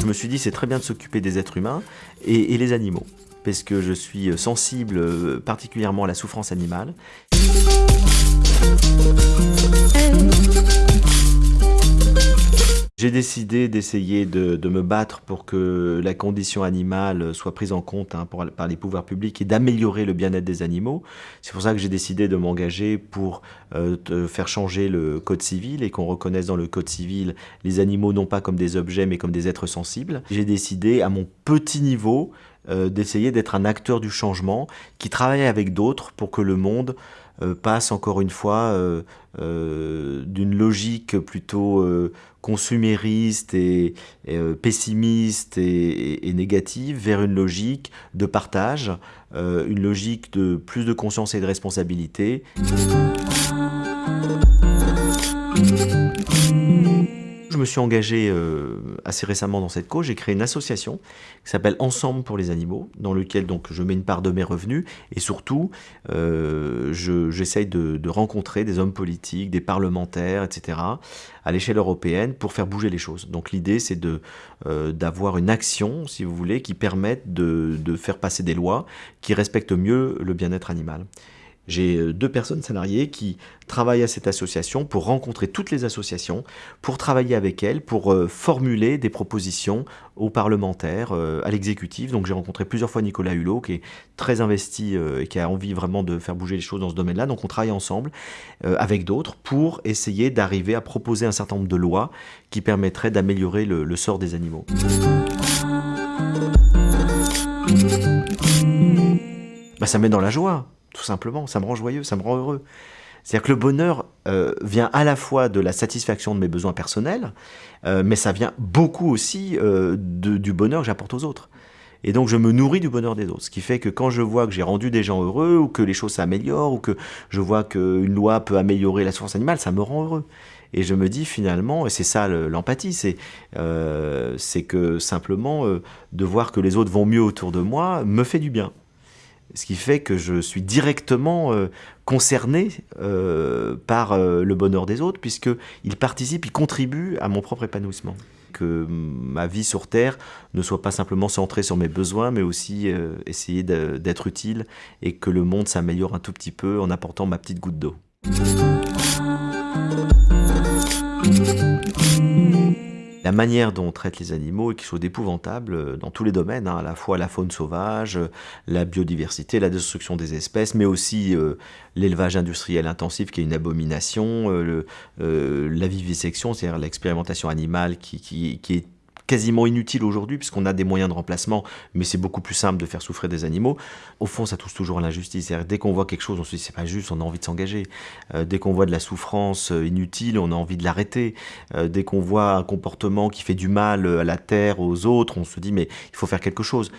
Je me suis dit c'est très bien de s'occuper des êtres humains et, les animaux parce que je suis sensible euh, particulièrement à la souffrance animale. J'ai décidé d'essayer de, me battre pour que la condition animale soit prise en compte hein, par les pouvoirs publics et d'améliorer le bien-être des animaux. C'est pour ça que j'ai décidé de m'engager pour euh, faire changer le code civil et qu'on reconnaisse dans le code civil les animaux non pas comme des objets mais comme des êtres sensibles. J'ai décidé à mon petit niveau euh, d'essayer d'être un acteur du changement qui travaille avec d'autres pour que le monde euh, passe encore une fois euh, d'une logique plutôt consumériste et, pessimiste et, négative vers une logique de partage, une logique de plus de conscience et de responsabilité. Je me suis engagé euh, assez récemment dans cette cause. J'ai créé une association qui s'appelle Ensemble pour les animaux, dans lequel donc je mets une part de mes revenus et surtout euh, j'essaye de, rencontrer des hommes politiques, des parlementaires, etc. à l'échelle européenne pour faire bouger les choses. Donc l'idée c'est de euh, d'avoir une action, si vous voulez, qui permette de, de faire passer des lois qui respectent mieux le bien-être animal. J'ai euh, deux personnes salariées qui travaillent à cette association pour rencontrer toutes les associations, pour travailler avec elles, pour euh, formuler des propositions aux parlementaires, euh, à l'exécutif. Donc j'ai rencontré plusieurs fois Nicolas Hulot, qui est très investi et qui a envie vraiment de faire bouger les choses dans ce domaine-là. Donc on travaille ensemble avec d'autres pour essayer d'arriver à proposer un certain nombre de lois qui permettraient d'améliorer le, le sort des animaux. Bah, ça met dans la joie tout simplement. Ça me rend joyeux, ça me rend heureux. C'est-à-dire que le bonheur euh, vient à la fois de la satisfaction de mes besoins personnels, euh, mais ça vient beaucoup aussi euh, du bonheur que j'apporte aux autres. Et donc je me nourris du bonheur des autres. Ce qui fait que quand je vois que j'ai rendu des gens heureux, ou que les choses s'améliorent, ou que je vois qu'une loi peut améliorer la souffrance animale, ça me rend heureux. Et je me dis finalement, et c'est ça l'empathie, c'est que simplement de voir que les autres vont mieux autour de moi me fait du bien ce qui fait que je suis directement euh, concerné euh, par euh, le bonheur des autres, puisqu'ils participent, ils contribuent à mon propre épanouissement. Que ma vie sur Terre ne soit pas simplement centrée sur mes besoins, mais aussi essayer d'être utile et que le monde s'améliore un tout petit peu en apportant ma petite goutte d'eau. La manière dont on traite les animaux est quelque chose d'épouvantable euh, dans tous les domaines, hein, à la fois la faune sauvage, euh, la biodiversité, la destruction des espèces, mais aussi euh, l'élevage industriel intensif qui est une abomination, la vivisection, c'est-à-dire l'expérimentation animale qui, qui est quasiment inutile aujourd'hui puisqu'on a des moyens de remplacement, mais c'est beaucoup plus simple de faire souffrir des animaux. Au fond, ça touche toujours à l'injustice. Dès qu'on voit quelque chose, on se dit c'est pas juste, on a envie de s'engager. Euh, dès qu'on voit de la souffrance euh, inutile, on a envie de l'arrêter. Euh, dès qu'on voit un comportement qui fait du mal à la terre, aux autres, on se dit mais il faut faire quelque chose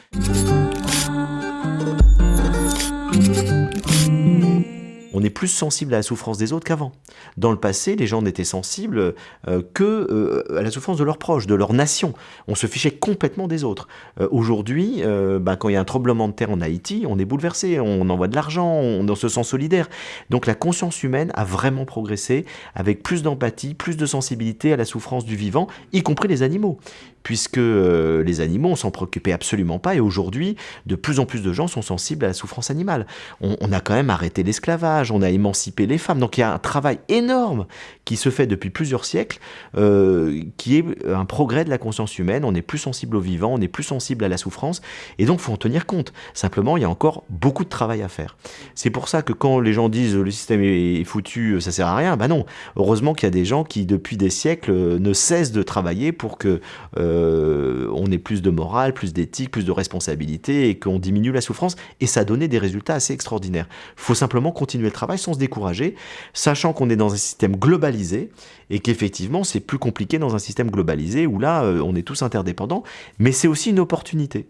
on est plus sensible à la souffrance des autres qu'avant. Dans le passé, les gens n'étaient sensibles euh, que euh, à la souffrance de leurs proches, de leur nation. On se fichait complètement des autres. Euh, aujourd'hui, bah, quand il y a un tremblement de terre en Haïti, on est bouleversé, on envoie de l'argent, on, se sent solidaire. Donc la conscience humaine a vraiment progressé avec plus d'empathie, plus de sensibilité à la souffrance du vivant, y compris les animaux puisque euh, les animaux, on s'en préoccupait absolument pas, et aujourd'hui, de plus en plus de gens sont sensibles à la souffrance animale. On, a quand même arrêté l'esclavage, on a émancipé les femmes, donc il y a un travail énorme qui se fait depuis plusieurs siècles, euh, qui est un progrès de la conscience humaine, on est plus sensible au vivant, on est plus sensible à la souffrance, et donc il faut en tenir compte. Simplement, il y a encore beaucoup de travail à faire. C'est pour ça que quand les gens disent le système est foutu, ça sert à rien, ben non. Heureusement qu'il y a des gens qui, depuis des siècles, ne cessent de travailler pour que euh, on ait plus de morale, plus d'éthique, plus de responsabilité et qu'on diminue la souffrance. Et ça a donné des résultats assez extraordinaires. Il faut simplement continuer le travail sans se décourager, sachant qu'on est dans un système globalisé et qu'effectivement c'est plus compliqué dans un système globalisé où là euh, on est tous interdépendants, mais c'est aussi une opportunité.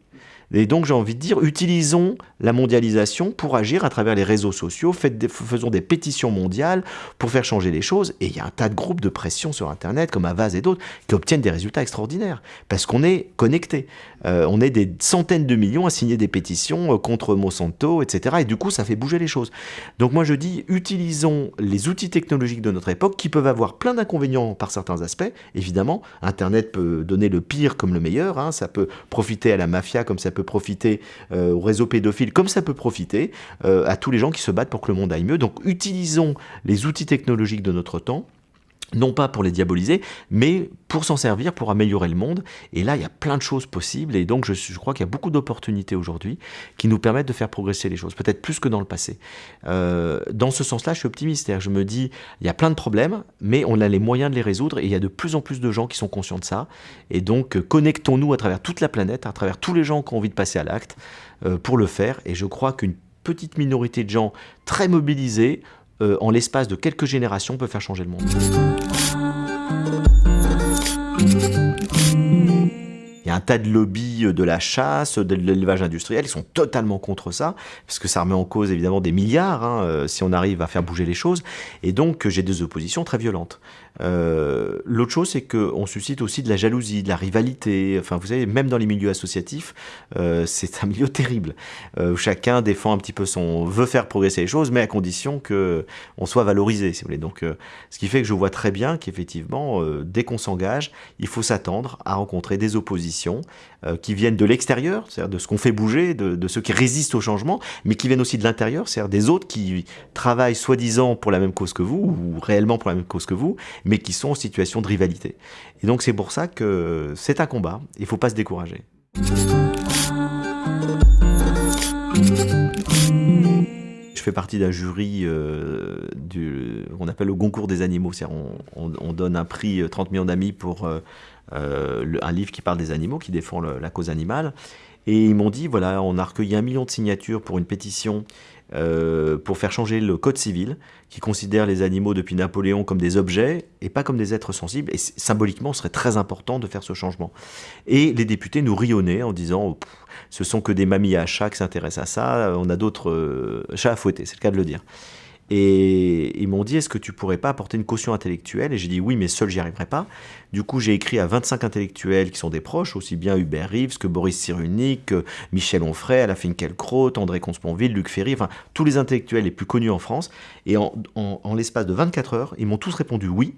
Et donc j'ai envie de dire, utilisons la mondialisation pour agir à travers les réseaux sociaux, faisons des pétitions mondiales pour faire changer les choses. Et il y a un tas de groupes de pression sur Internet, comme Avaz et d'autres, qui obtiennent des résultats extraordinaires, parce qu'on est connecté. Euh, on est des centaines de millions à signer des pétitions euh, contre Monsanto, etc. Et du coup, ça fait bouger les choses. Donc moi je dis, utilisons les outils technologiques de notre époque, qui peuvent avoir plein d'inconvénients par certains aspects, évidemment. Internet peut donner le pire comme le meilleur, hein. ça peut profiter à la mafia comme ça peut profiter euh, au réseau pédophile, comme ça peut profiter euh, à tous les gens qui se battent pour que le monde aille mieux. Donc utilisons les outils technologiques de notre temps non pas pour les diaboliser, mais pour s'en servir, pour améliorer le monde. Et là, il y a plein de choses possibles, et donc je, crois qu'il y a beaucoup d'opportunités aujourd'hui qui nous permettent de faire progresser les choses, peut-être plus que dans le passé. Euh, dans ce sens-là, je suis optimiste, je me dis, il y a plein de problèmes, mais on a les moyens de les résoudre, et il y a de plus en plus de gens qui sont conscients de ça, et donc connectons-nous à travers toute la planète, à travers tous les gens qui ont envie de passer à l'acte, euh, pour le faire, et je crois qu'une petite minorité de gens très mobilisés euh, en l'espace de quelques générations, peut faire changer le monde. Il y a un tas de lobbies euh, de la chasse, de l'élevage industriel, ils sont totalement contre ça, parce que ça remet en cause évidemment des milliards, hein, euh, si on arrive à faire bouger les choses, et donc j'ai des oppositions très violentes. Euh, l'autre chose, c'est qu'on suscite aussi de la jalousie, de la rivalité. Enfin, vous savez, même dans les milieux associatifs, euh, c'est un milieu terrible. Euh, chacun défend un petit peu son... veut faire progresser les choses, mais à condition qu'on soit valorisé, si vous voulez. Donc, ce qui fait que je vois très bien qu'effectivement, dès qu'on s'engage, il faut s'attendre à rencontrer des oppositions qui viennent de l'extérieur, c'est-à-dire de ce qu'on fait bouger, de, de, ceux qui résistent au changement, mais qui viennent aussi de l'intérieur, c'est-à-dire des autres qui travaillent soi-disant pour la même cause que vous, ou réellement pour la même cause que vous, mais qui sont en situation de rivalité. Et donc c'est pour ça que c'est un combat, il ne faut pas se décourager. Fais partie d'un jury euh, qu'on appelle le concours des animaux, c'est-à-dire on, on, donne un prix 30 euh, millions d'amis pour euh, un livre qui parle des animaux, qui défend la cause animale. Et ils m'ont dit, voilà, on a recueilli un million de signatures pour une pétition euh, pour faire changer le code civil, qui considère les animaux depuis Napoléon comme des objets et pas comme des êtres sensibles. Et symboliquement, ce serait très important de faire ce changement. Et les députés nous rionnaient en disant, ce sont que des mamies à chats qui s'intéressent à ça, on a d'autres euh, chats à fouetter, c'est le cas de le dire. Et ils m'ont dit, est-ce que tu pourrais pas apporter une caution intellectuelle? Et j'ai dit oui, mais seul, j'y arriverai pas. Du coup, j'ai écrit à 25 intellectuels qui sont des proches, aussi bien Hubert Reeves que Boris Cyrulnik, Michel Onfray, Alain Finkielkraut, André Consponville, Luc Ferry, enfin, tous les intellectuels les plus connus en France. Et en, en l'espace de 24 heures, ils m'ont tous répondu oui.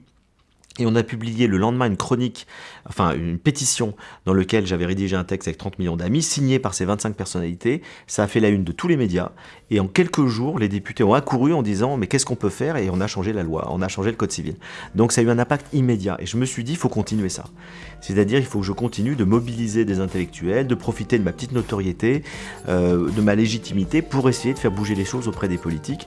Et on a publié le lendemain une chronique, enfin une pétition dans laquelle j'avais rédigé un texte avec 30 millions d'amis, signé par ces 25 personnalités. Ça a fait la une de tous les médias. Et en quelques jours, les députés ont accouru en disant mais qu'est-ce qu'on peut faire? Et on a changé la loi, on a changé le code civil. Donc ça a eu un impact immédiat. Et je me suis dit, il faut continuer ça. C'est-à-dire, il faut que je continue de mobiliser des intellectuels, de profiter de ma petite notoriété, euh, de ma légitimité pour essayer de faire bouger les choses auprès des politiques.